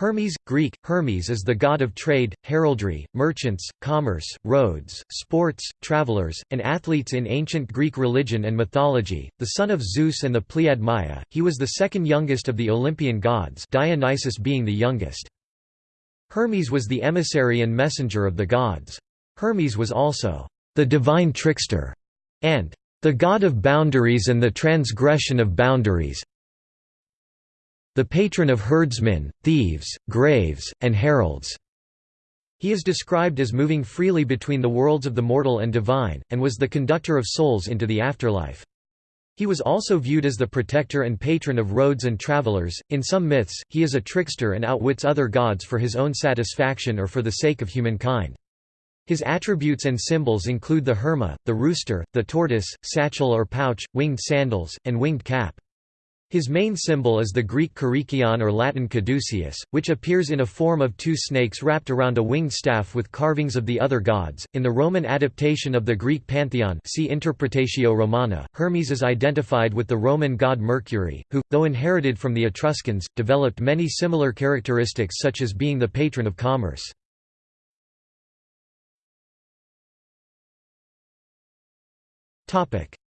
Hermes, Greek, Hermes is the god of trade, heraldry, merchants, commerce, roads, sports, travelers, and athletes in ancient Greek religion and mythology. The son of Zeus and the Pleiad Maia, he was the second youngest of the Olympian gods Dionysus being the youngest. Hermes was the emissary and messenger of the gods. Hermes was also the divine trickster and the god of boundaries and the transgression of boundaries, the patron of herdsmen, thieves, graves, and heralds. He is described as moving freely between the worlds of the mortal and divine, and was the conductor of souls into the afterlife. He was also viewed as the protector and patron of roads and travelers. In some myths, he is a trickster and outwits other gods for his own satisfaction or for the sake of humankind. His attributes and symbols include the herma, the rooster, the tortoise, satchel or pouch, winged sandals, and winged cap. His main symbol is the Greek Kyrikion or Latin caduceus, which appears in a form of two snakes wrapped around a winged staff with carvings of the other gods. In the Roman adaptation of the Greek pantheon, see Interpretatio Romana, Hermes is identified with the Roman god Mercury, who, though inherited from the Etruscans, developed many similar characteristics such as being the patron of commerce.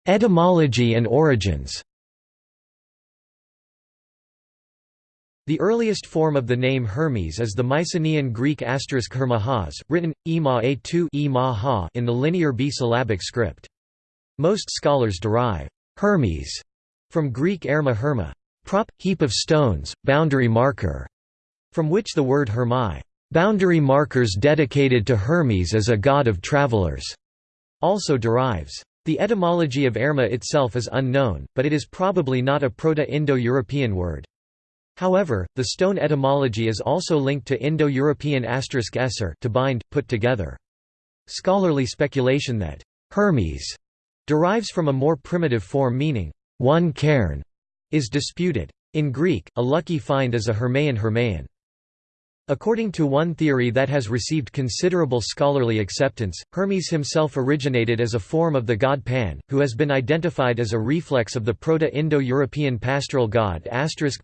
Etymology and origins The earliest form of the name Hermes is the Mycenaean Greek asterisk Hermahas, written, ema a2 in the linear B-syllabic script. Most scholars derive Hermes from Greek erma herma, prop, heap of stones, boundary marker, from which the word hermai, boundary markers dedicated to Hermes as a god of travelers, also derives. The etymology of erma itself is unknown, but it is probably not a Proto-Indo-European word. However, the stone etymology is also linked to Indo-European asterisk esser to bind, put together. Scholarly speculation that Hermes derives from a more primitive form meaning one cairn is disputed. In Greek, a lucky find is a hermaion hermaion. According to one theory that has received considerable scholarly acceptance, Hermes himself originated as a form of the god Pan, who has been identified as a reflex of the Proto-Indo-European pastoral god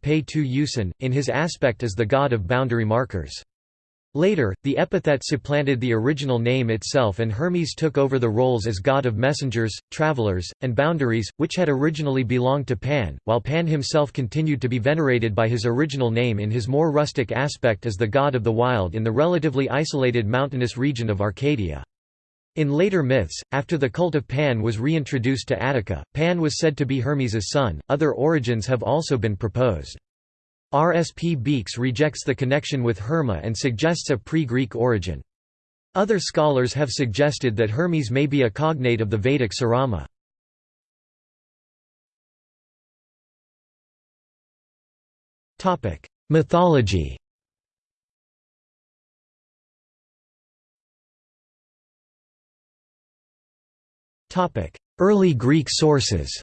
Pe tu Usen, in his aspect as the god of boundary markers. Later, the epithet supplanted the original name itself and Hermes took over the roles as god of messengers, travelers, and boundaries, which had originally belonged to Pan, while Pan himself continued to be venerated by his original name in his more rustic aspect as the god of the wild in the relatively isolated mountainous region of Arcadia. In later myths, after the cult of Pan was reintroduced to Attica, Pan was said to be Hermes's son. Other origins have also been proposed. R. S. P. Beekes rejects the connection with Herma and suggests a pre-Greek origin. Other scholars have suggested that Hermes may be a cognate of the Vedic Sarama. Mythology Early Greek sources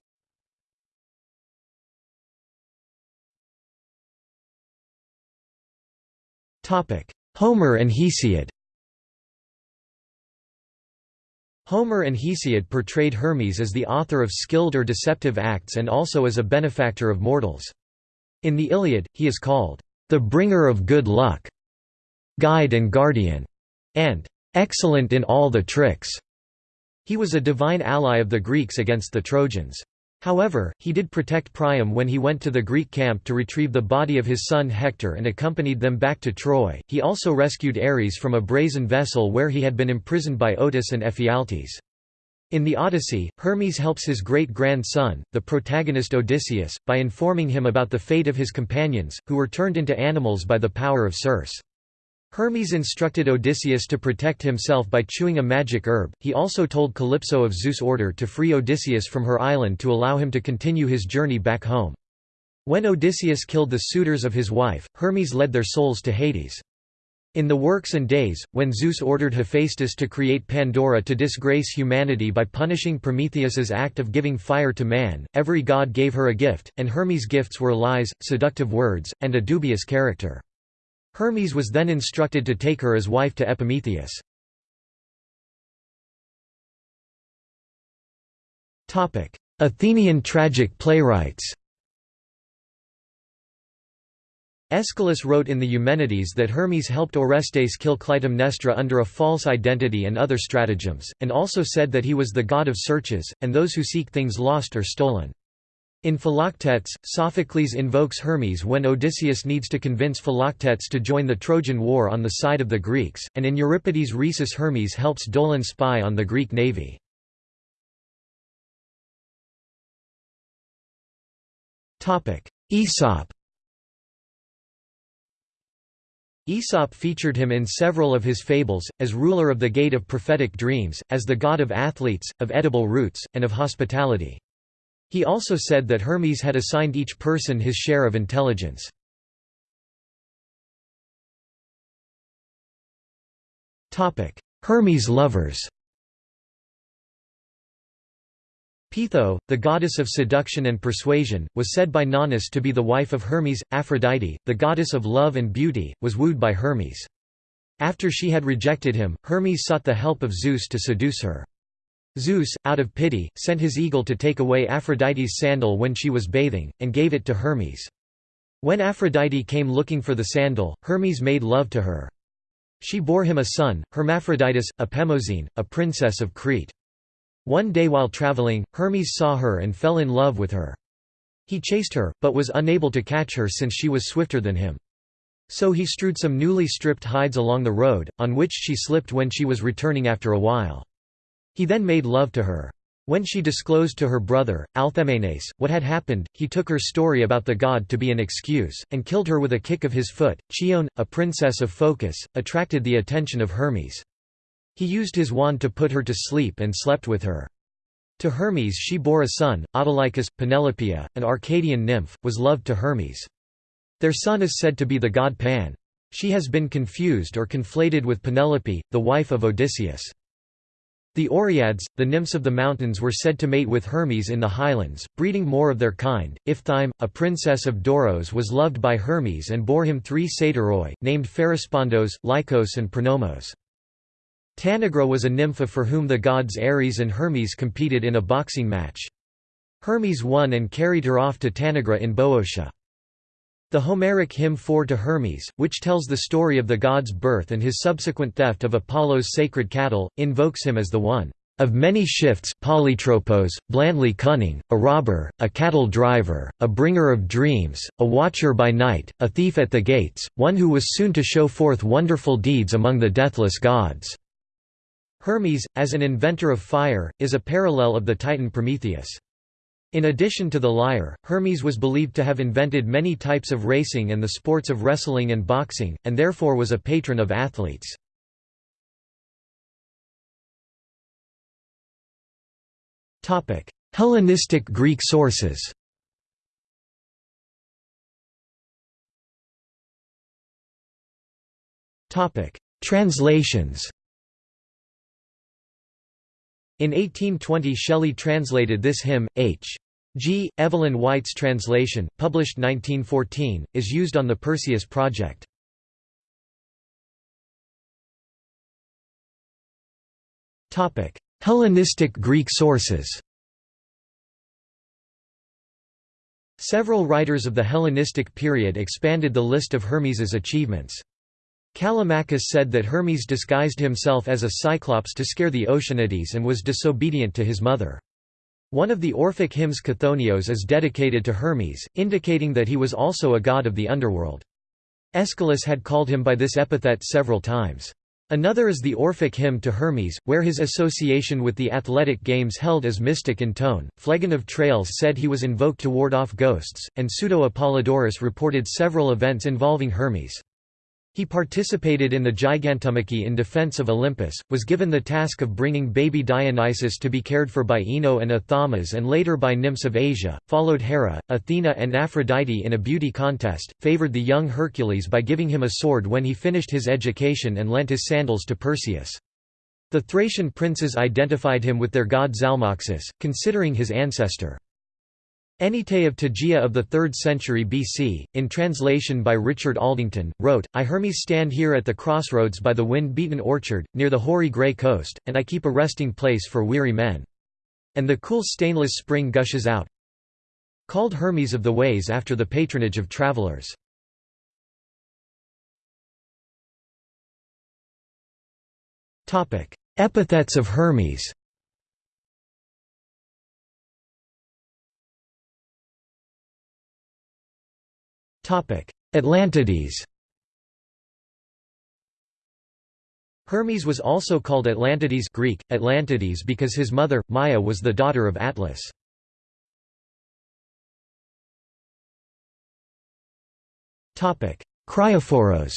Homer and Hesiod Homer and Hesiod portrayed Hermes as the author of skilled or deceptive acts and also as a benefactor of mortals. In the Iliad, he is called, "...the bringer of good luck", "...guide and guardian", and "...excellent in all the tricks". He was a divine ally of the Greeks against the Trojans. However, he did protect Priam when he went to the Greek camp to retrieve the body of his son Hector and accompanied them back to Troy. He also rescued Ares from a brazen vessel where he had been imprisoned by Otus and Ephialtes. In the Odyssey, Hermes helps his great-grandson, the protagonist Odysseus, by informing him about the fate of his companions, who were turned into animals by the power of Circe. Hermes instructed Odysseus to protect himself by chewing a magic herb, he also told Calypso of Zeus' order to free Odysseus from her island to allow him to continue his journey back home. When Odysseus killed the suitors of his wife, Hermes led their souls to Hades. In the Works and Days, when Zeus ordered Hephaestus to create Pandora to disgrace humanity by punishing Prometheus's act of giving fire to man, every god gave her a gift, and Hermes' gifts were lies, seductive words, and a dubious character. Hermes was then instructed to take her as wife to Epimetheus. Athenian tragic playwrights Aeschylus wrote in the Eumenides that Hermes helped Orestes kill Clytemnestra under a false identity and other stratagems, and also said that he was the god of searches, and those who seek things lost or stolen. In Philoctetes, Sophocles invokes Hermes when Odysseus needs to convince Philoctetes to join the Trojan War on the side of the Greeks, and in Euripides Rhesus Hermes helps Dolon spy on the Greek navy. Aesop Aesop featured him in several of his fables, as ruler of the Gate of Prophetic Dreams, as the god of athletes, of edible roots, and of hospitality. He also said that Hermes had assigned each person his share of intelligence. Hermes lovers Peitho, the goddess of seduction and persuasion, was said by Nonnus to be the wife of Hermes. Aphrodite, the goddess of love and beauty, was wooed by Hermes. After she had rejected him, Hermes sought the help of Zeus to seduce her. Zeus, out of pity, sent his eagle to take away Aphrodite's sandal when she was bathing, and gave it to Hermes. When Aphrodite came looking for the sandal, Hermes made love to her. She bore him a son, Hermaphroditus, Apemosyne, a princess of Crete. One day while traveling, Hermes saw her and fell in love with her. He chased her, but was unable to catch her since she was swifter than him. So he strewed some newly stripped hides along the road, on which she slipped when she was returning after a while. He then made love to her. When she disclosed to her brother, Alcamenes, what had happened, he took her story about the god to be an excuse, and killed her with a kick of his foot. Chione, a princess of Phocis, attracted the attention of Hermes. He used his wand to put her to sleep and slept with her. To Hermes she bore a son, Autolycus. Penelopeia, an Arcadian nymph, was loved to Hermes. Their son is said to be the god Pan. She has been confused or conflated with Penelope, the wife of Odysseus. The Oreads, the nymphs of the mountains were said to mate with Hermes in the highlands, breeding more of their kind. Iphthime, a princess of Doros was loved by Hermes and bore him three satyroi, named Pherespondos, Lycos and Pronomos. Tanagra was a nymph for whom the gods Ares and Hermes competed in a boxing match. Hermes won and carried her off to Tanagra in Boeotia. The Homeric hymn 4 to Hermes, which tells the story of the god's birth and his subsequent theft of Apollo's sacred cattle, invokes him as the one of many shifts polytropos, blandly cunning, a robber, a cattle driver, a bringer of dreams, a watcher by night, a thief at the gates, one who was soon to show forth wonderful deeds among the deathless gods." Hermes, as an inventor of fire, is a parallel of the titan Prometheus. In addition to the lyre, Hermes was believed to have invented many types of racing and the sports of wrestling and boxing, and therefore was a patron of athletes. Hellenistic Greek sources Translations in 1820 Shelley translated this hymn, H. G. Evelyn White's translation, published 1914, is used on the Perseus project. Hellenistic Greek sources Several writers of the Hellenistic period expanded the list of Hermes's achievements. Callimachus said that Hermes disguised himself as a cyclops to scare the Oceanides and was disobedient to his mother. One of the Orphic hymns Chthonios is dedicated to Hermes, indicating that he was also a god of the underworld. Aeschylus had called him by this epithet several times. Another is the Orphic hymn to Hermes, where his association with the athletic games held as mystic in tone. Phlegon of Tralles said he was invoked to ward off ghosts, and Pseudo-Apollodorus reported several events involving Hermes. He participated in the Gigantomachy in defense of Olympus, was given the task of bringing baby Dionysus to be cared for by Ino and Athamas and later by nymphs of Asia, followed Hera, Athena and Aphrodite in a beauty contest, favored the young Hercules by giving him a sword when he finished his education and lent his sandals to Perseus. The Thracian princes identified him with their god Zalmoxis, considering his ancestor. Anyte of Tegea of the 3rd century BC, in translation by Richard Aldington, wrote, I Hermes stand here at the crossroads by the wind-beaten orchard, near the hoary grey coast, and I keep a resting place for weary men. And the cool stainless spring gushes out, called Hermes of the Ways after the patronage of travellers. Epithets of Hermes Atlantides. Hermes was also called Atlantides Greek, Atlantides because his mother, Maia was the daughter of Atlas. Kriophoros.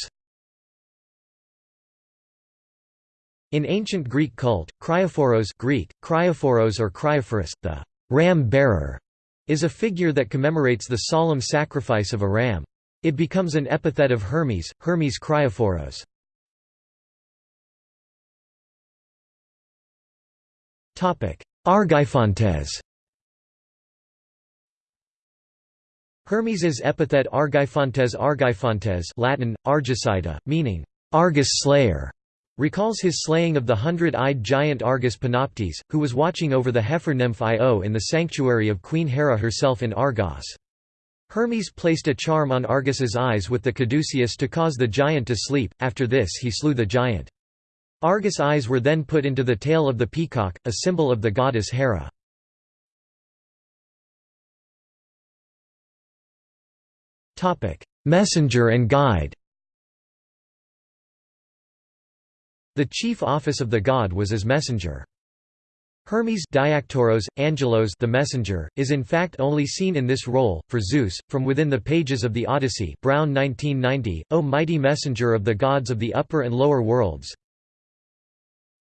In ancient Greek cult, Kriophoros Greek, Kriophoros or Kriophoros, the ram bearer, is a figure that commemorates the solemn sacrifice of a ram. It becomes an epithet of Hermes, Hermes Kriophoros. Argeiphontes Hermes's epithet Argeiphontes Argeiphontes Latin, Argicida, meaning, Argus slayer, recalls his slaying of the hundred-eyed giant Argus Panoptes, who was watching over the heifer nymph Io in the sanctuary of Queen Hera herself in Argos. Hermes placed a charm on Argus's eyes with the caduceus to cause the giant to sleep, after this he slew the giant. Argus eyes were then put into the tail of the peacock, a symbol of the goddess Hera. Messenger and guide The chief office of the god was as messenger. Hermes Diaktoros, Angelos the messenger, is in fact only seen in this role, for Zeus, from within the pages of the Odyssey Brown 1990, O mighty messenger of the gods of the upper and lower worlds,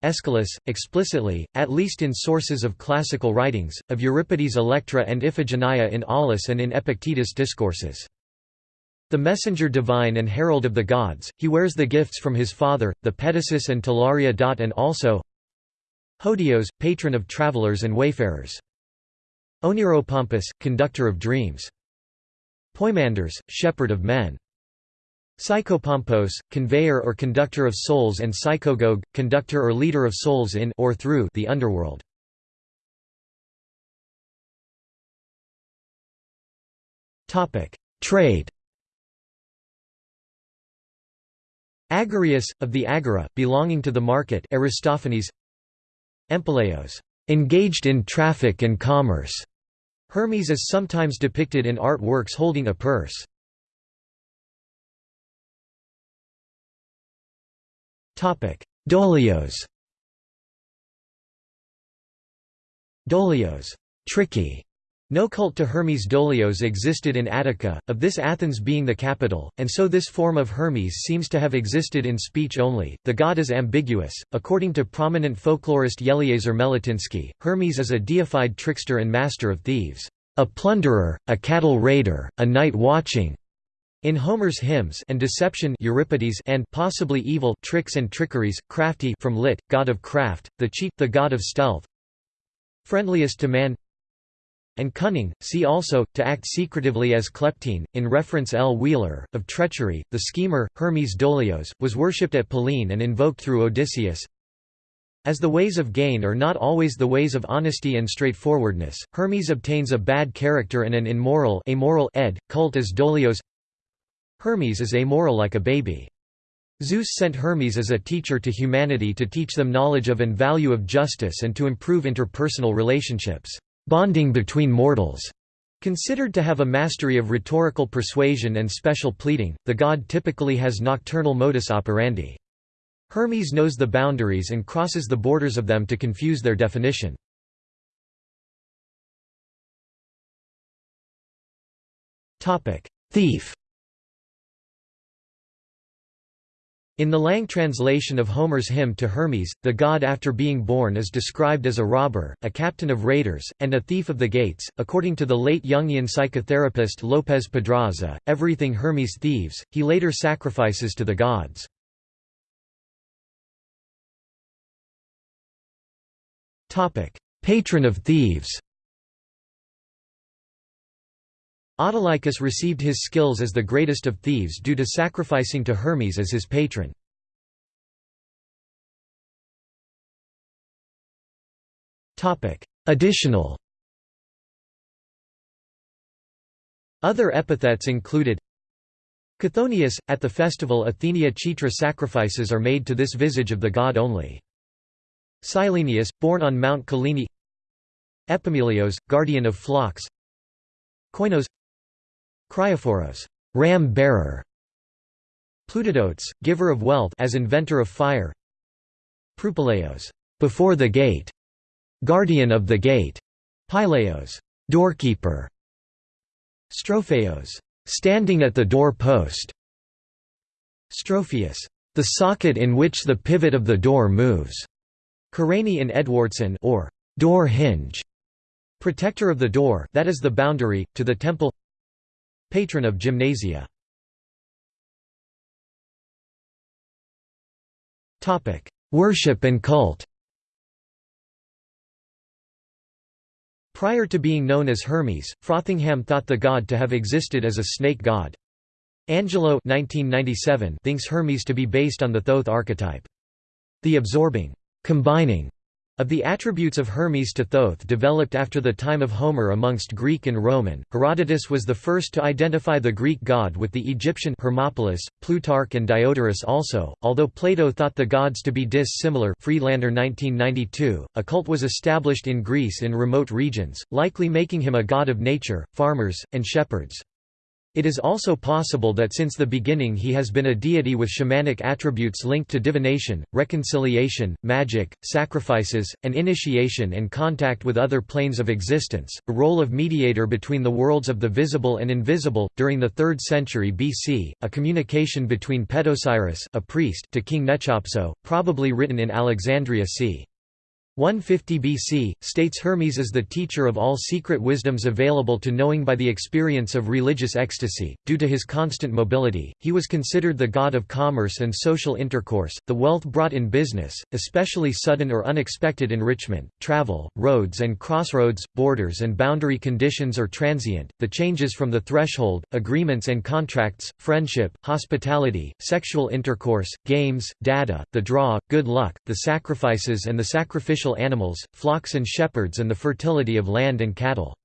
Aeschylus, explicitly, at least in sources of classical writings, of Euripides' Electra and Iphigenia in Aulis and in Epictetus' Discourses. The messenger divine and herald of the gods, he wears the gifts from his father, the Pedasus and Talaria. and also Hodios, patron of travelers and wayfarers. Oneiropompus, conductor of dreams. Poimandres, shepherd of men. Psychopompos, conveyor or conductor of souls and psychogogue, conductor or leader of souls in or through the underworld. Trade Agorius, of the Agora, belonging to the market Aristophanes Empeleos, engaged in traffic and commerce. Hermes is sometimes depicted in art works holding a purse. Dolios Dolios tricky. No cult to Hermes Dolios existed in Attica, of this Athens being the capital, and so this form of Hermes seems to have existed in speech only. The god is ambiguous. According to prominent folklorist Yeliezer Meletinsky, Hermes is a deified trickster and master of thieves, a plunderer, a cattle raider, a night watching, in Homer's hymns and deception Euripides and possibly evil tricks and trickeries, crafty from lit, god of craft, the cheat, the god of stealth, friendliest to man, and cunning. See also to act secretively as kleptine. In reference L. Wheeler of treachery, the schemer Hermes Dolios was worshipped at Pellene and invoked through Odysseus. As the ways of gain are not always the ways of honesty and straightforwardness, Hermes obtains a bad character and an immoral amoral ed, cult as Dolios Hermes is amoral like a baby. Zeus sent Hermes as a teacher to humanity to teach them knowledge of and value of justice and to improve interpersonal relationships, bonding between mortals. Considered to have a mastery of rhetorical persuasion and special pleading, the god typically has nocturnal modus operandi. Hermes knows the boundaries and crosses the borders of them to confuse their definition. Thief In the Lang translation of Homer's hymn to Hermes, the god after being born is described as a robber, a captain of raiders, and a thief of the gates. According to the late Jungian psychotherapist Lopez Pedraza, everything Hermes thieves, he later sacrifices to the gods. Patron of thieves Autolycus received his skills as the greatest of thieves due to sacrificing to Hermes as his patron. Additional Other epithets included Chthonius, at the festival Athenia Chitra sacrifices are made to this visage of the god only. Cyllenius, born on Mount Kyllene Epimelios, guardian of flocks Koinos Kriophoros, ram-bearer Plutidotes, giver of wealth as inventor of fire. Prupaleos, before the gate, guardian of the gate. Pyleos, doorkeeper. Stropheos, standing at the door post. Strophius, the socket in which the pivot of the door moves. Karani in Edwardson or door hinge, protector of the door that is the boundary, to the temple Patron of gymnasia Worship and cult Prior to being known as Hermes, Frothingham thought the god to have existed as a snake god. Angelo 1997 thinks Hermes to be based on the Thoth archetype. The absorbing, combining of the attributes of Hermes to Thoth developed after the time of Homer amongst Greek and Roman. Herodotus was the first to identify the Greek god with the Egyptian Hermopolis, Plutarch and Diodorus also, although Plato thought the gods to be dissimilar Friedlander 1992, a cult was established in Greece in remote regions, likely making him a god of nature, farmers, and shepherds. It is also possible that since the beginning he has been a deity with shamanic attributes linked to divination, reconciliation, magic, sacrifices, and initiation and contact with other planes of existence, a role of mediator between the worlds of the visible and invisible. During the 3rd century BC, a communication between Petosiris a priest to King Nechepso, probably written in Alexandria c. 150 BC, states Hermes is the teacher of all secret wisdoms available to knowing by the experience of religious ecstasy. Due to his constant mobility, he was considered the god of commerce and social intercourse, the wealth brought in business, especially sudden or unexpected enrichment, travel, roads and crossroads, borders and boundary conditions or transient, the changes from the threshold, agreements and contracts, friendship, hospitality, sexual intercourse, games, data, the draw, good luck, the sacrifices and the sacrificial animals, flocks and shepherds and the fertility of land and cattle.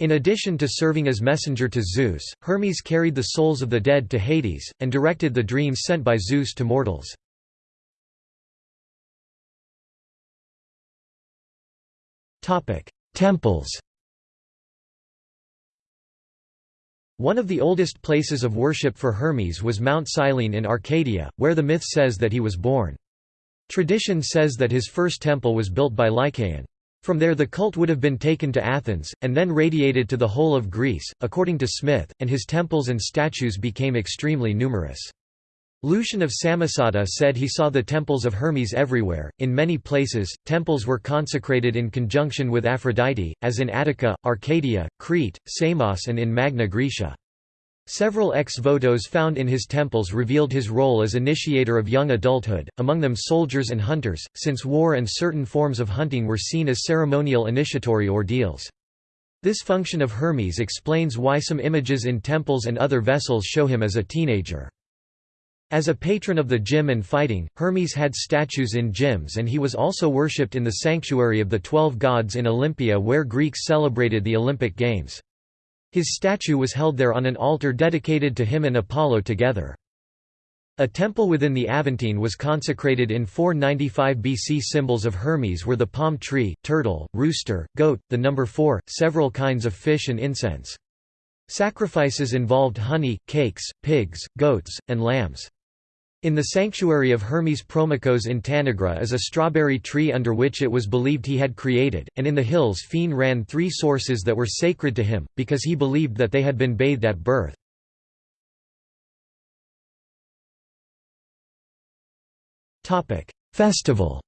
In addition to serving as messenger to Zeus, Hermes carried the souls of the dead to Hades, and directed the dreams sent by Zeus to mortals. Temples One of the oldest places of worship for Hermes was Mount Cyllene in Arcadia, where the myth says that he was born. Tradition says that his first temple was built by Lycaon. From there the cult would have been taken to Athens, and then radiated to the whole of Greece, according to Smith, and his temples and statues became extremely numerous. Lucian of Samosata said he saw the temples of Hermes everywhere. In many places, temples were consecrated in conjunction with Aphrodite, as in Attica, Arcadia, Crete, Samos, and in Magna Graecia. Several ex votos found in his temples revealed his role as initiator of young adulthood, among them soldiers and hunters, since war and certain forms of hunting were seen as ceremonial initiatory ordeals. This function of Hermes explains why some images in temples and other vessels show him as a teenager. As a patron of the gym and fighting, Hermes had statues in gyms and he was also worshipped in the sanctuary of the Twelve Gods in Olympia where Greeks celebrated the Olympic Games. His statue was held there on an altar dedicated to him and Apollo together. A temple within the Aventine was consecrated in 495 BC. Symbols of Hermes were the palm tree, turtle, rooster, goat, the number four, several kinds of fish and incense. Sacrifices involved honey, cakes, pigs, goats, and lambs. In the sanctuary of Hermes Promachos in Tanagra is a strawberry tree under which it was believed he had created, and in the hills Phene ran three sources that were sacred to him, because he believed that they had been bathed at birth. Festival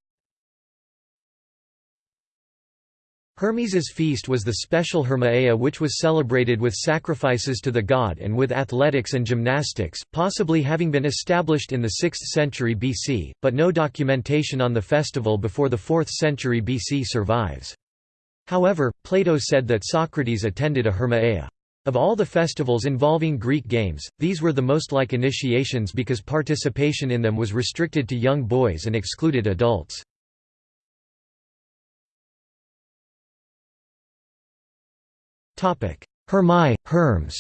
Hermes's feast was the special Hermaea which was celebrated with sacrifices to the god and with athletics and gymnastics, possibly having been established in the 6th century BC, but no documentation on the festival before the 4th century BC survives. However, Plato said that Socrates attended a Hermaea. Of all the festivals involving Greek games, these were the most like initiations because participation in them was restricted to young boys and excluded adults. Hermai, Herms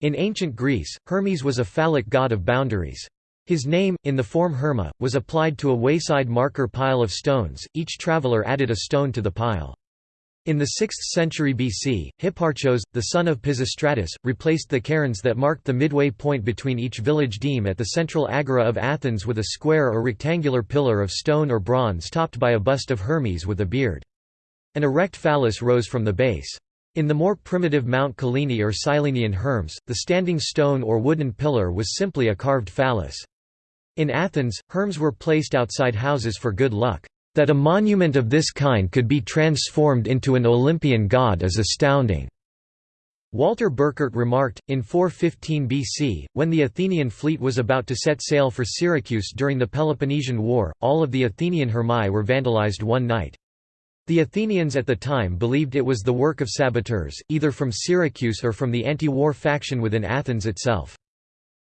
In ancient Greece, Hermes was a phallic god of boundaries. His name, in the form Herma, was applied to a wayside marker pile of stones, each traveller added a stone to the pile. In the 6th century BC, Hipparchos, the son of Pisistratus, replaced the cairns that marked the midway point between each village deme at the central agora of Athens with a square or rectangular pillar of stone or bronze topped by a bust of Hermes with a beard. An erect phallus rose from the base. In the more primitive Mount Kyllini or Cyllenian Herms, the standing stone or wooden pillar was simply a carved phallus. In Athens, herms were placed outside houses for good luck. That a monument of this kind could be transformed into an Olympian god is astounding. Walter Burkert remarked, in 415 BC, when the Athenian fleet was about to set sail for Syracuse during the Peloponnesian War, all of the Athenian hermae were vandalized one night. The Athenians at the time believed it was the work of saboteurs, either from Syracuse or from the anti-war faction within Athens itself.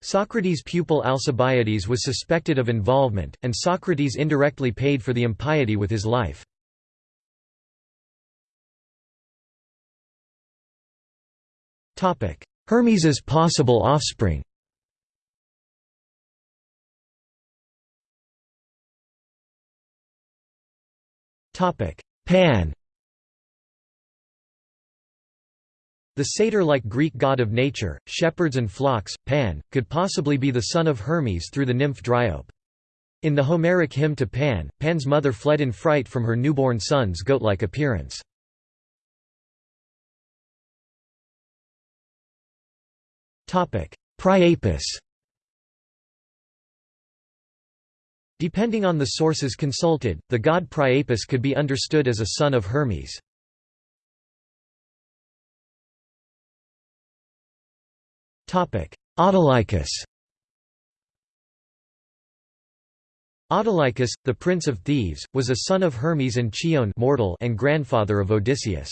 Socrates' pupil Alcibiades was suspected of involvement, and Socrates indirectly paid for the impiety with his life. Hermes's possible offspring Pan The satyr-like Greek god of nature, shepherds and flocks, Pan, could possibly be the son of Hermes through the nymph Dryope. In the Homeric hymn to Pan, Pan's mother fled in fright from her newborn son's goat-like appearance. Priapus Depending on the sources consulted, the god Priapus could be understood as a son of Hermes. Autolycus Autolycus, the prince of Thebes, was a son of Hermes and Chion mortal and grandfather of Odysseus.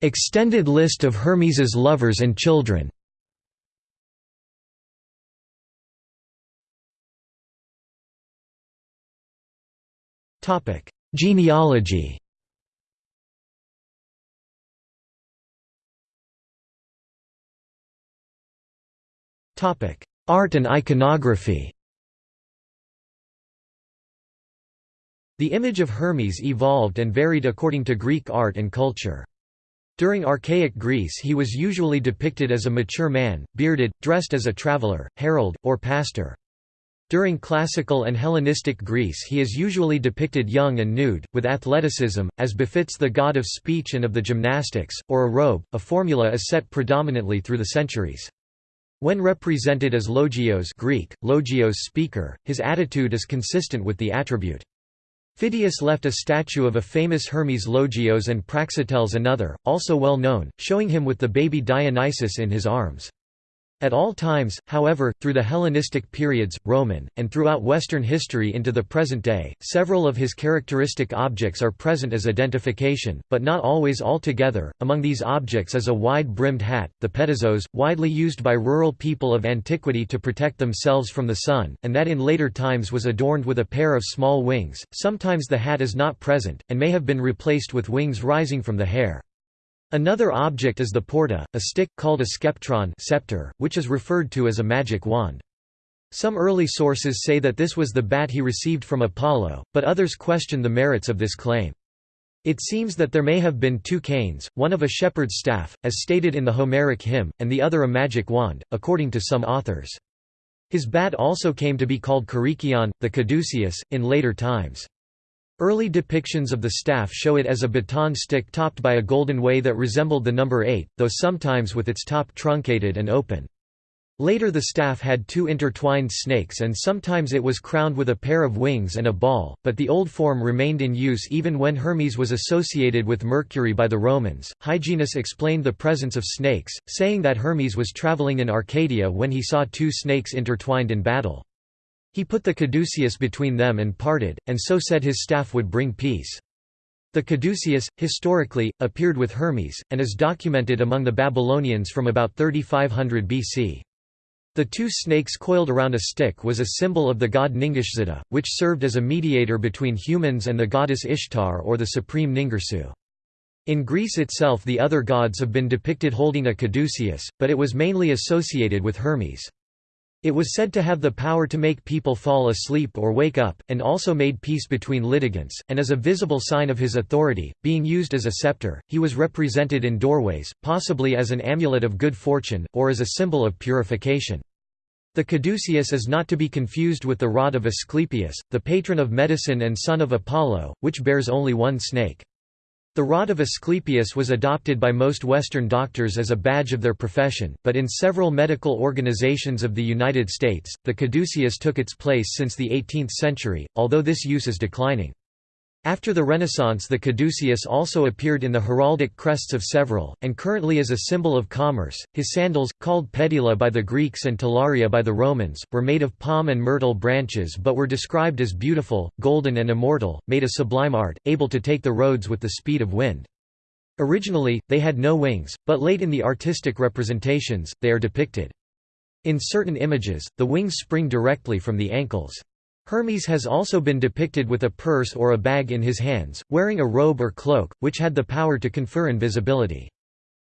Extended list of Hermes's lovers and children Genealogy Topic: Art and iconography The image of Hermes evolved and varied according to Greek art and culture. During archaic Greece he was usually depicted as a mature man, bearded, dressed as a traveler, herald, or pastor. During classical and Hellenistic Greece he is usually depicted young and nude, with athleticism, as befits the god of speech and of the gymnastics, or a robe, a formula is set predominantly through the centuries. When represented as logios Greek, logios speaker, his attitude is consistent with the attribute. Phidias left a statue of a famous Hermes Logios and Praxiteles another, also well known, showing him with the baby Dionysus in his arms. At all times, however, through the Hellenistic periods, Roman, and throughout Western history into the present day, several of his characteristic objects are present as identification, but not always all together. Among these objects is a wide-brimmed hat, the petasos, widely used by rural people of antiquity to protect themselves from the sun, and that in later times was adorned with a pair of small wings. Sometimes the hat is not present, and may have been replaced with wings rising from the hair. Another object is the porta, a stick, called a skeptron scepter, which is referred to as a magic wand. Some early sources say that this was the bat he received from Apollo, but others question the merits of this claim. It seems that there may have been two canes, one of a shepherd's staff, as stated in the Homeric hymn, and the other a magic wand, according to some authors. His bat also came to be called Karikion, the caduceus, in later times. Early depictions of the staff show it as a baton stick topped by a golden way that resembled the number 8, though sometimes with its top truncated and open. Later the staff had two intertwined snakes and sometimes it was crowned with a pair of wings and a ball, but the old form remained in use even when Hermes was associated with Mercury by the Romans. Hyginus explained the presence of snakes, saying that Hermes was traveling in Arcadia when he saw two snakes intertwined in battle. He put the caduceus between them and parted, and so said his staff would bring peace. The caduceus, historically, appeared with Hermes, and is documented among the Babylonians from about 3500 BC. The two snakes coiled around a stick was a symbol of the god Ningishzida, which served as a mediator between humans and the goddess Ishtar or the supreme Ningirsu. In Greece itself the other gods have been depicted holding a caduceus, but it was mainly associated with Hermes. It was said to have the power to make people fall asleep or wake up, and also made peace between litigants, and as a visible sign of his authority, being used as a scepter, he was represented in doorways, possibly as an amulet of good fortune, or as a symbol of purification. The caduceus is not to be confused with the rod of Asclepius, the patron of medicine and son of Apollo, which bears only one snake. The rod of Asclepius was adopted by most Western doctors as a badge of their profession, but in several medical organizations of the United States, the caduceus took its place since the 18th century, although this use is declining. After the Renaissance the caduceus also appeared in the heraldic crests of several, and currently is a symbol of commerce. His sandals, called pedila by the Greeks and talaria by the Romans, were made of palm and myrtle branches but were described as beautiful, golden and immortal, made a sublime art, able to take the roads with the speed of wind. Originally, they had no wings, but late in the artistic representations, they are depicted. In certain images, the wings spring directly from the ankles. Hermes has also been depicted with a purse or a bag in his hands, wearing a robe or cloak, which had the power to confer invisibility.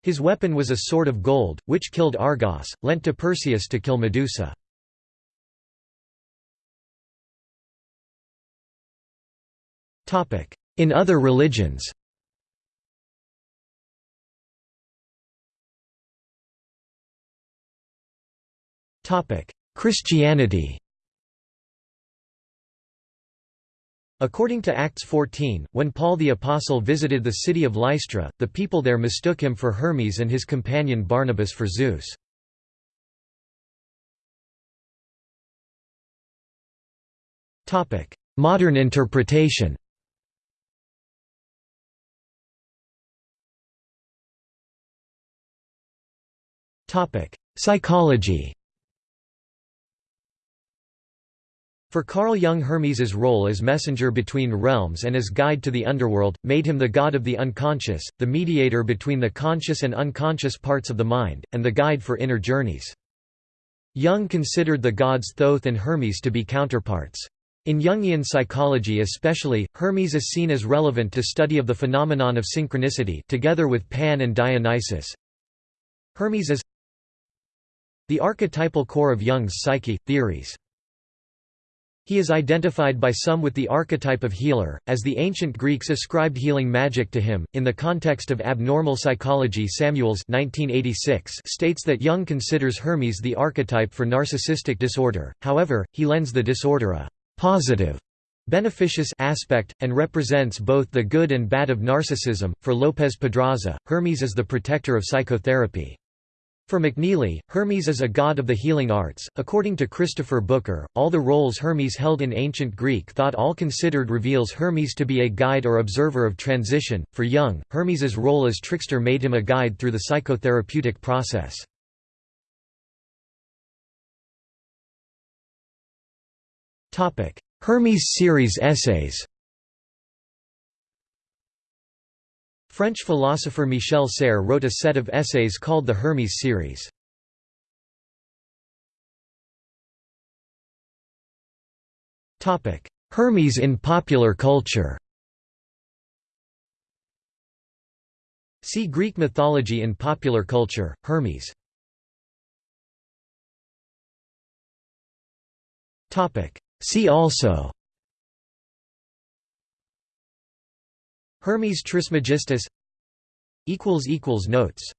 His weapon was a sword of gold, which killed Argos, lent to Perseus to kill Medusa. In other religions Christianity According to Acts 14, when Paul the Apostle visited the city of Lystra, the people there mistook him for Hermes and his companion Barnabas for Zeus. Modern interpretation Psychology For Carl Jung Hermes's role as messenger between realms and as guide to the underworld, made him the god of the unconscious, the mediator between the conscious and unconscious parts of the mind, and the guide for inner journeys. Jung considered the gods Thoth and Hermes to be counterparts. In Jungian psychology especially, Hermes is seen as relevant to study of the phenomenon of synchronicity together with Pan and Dionysus. Hermes is the archetypal core of Jung's psyche, theories. He is identified by some with the archetype of healer, as the ancient Greeks ascribed healing magic to him. In the context of abnormal psychology, Samuels 1986 states that Jung considers Hermes the archetype for narcissistic disorder, however, he lends the disorder a positive beneficious aspect, and represents both the good and bad of narcissism. For Lopez Pedraza, Hermes is the protector of psychotherapy. For McNeely, Hermes is a god of the healing arts. According to Christopher Booker, all the roles Hermes held in ancient Greek thought all considered reveals Hermes to be a guide or observer of transition. For Jung, Hermes's role as trickster made him a guide through the psychotherapeutic process. Topic: Hermes series essays. French philosopher Michel Serres wrote a set of essays called the Hermes series. Hermes in popular culture See Greek mythology in popular culture, Hermes. See also Hermes Trismegistus Notes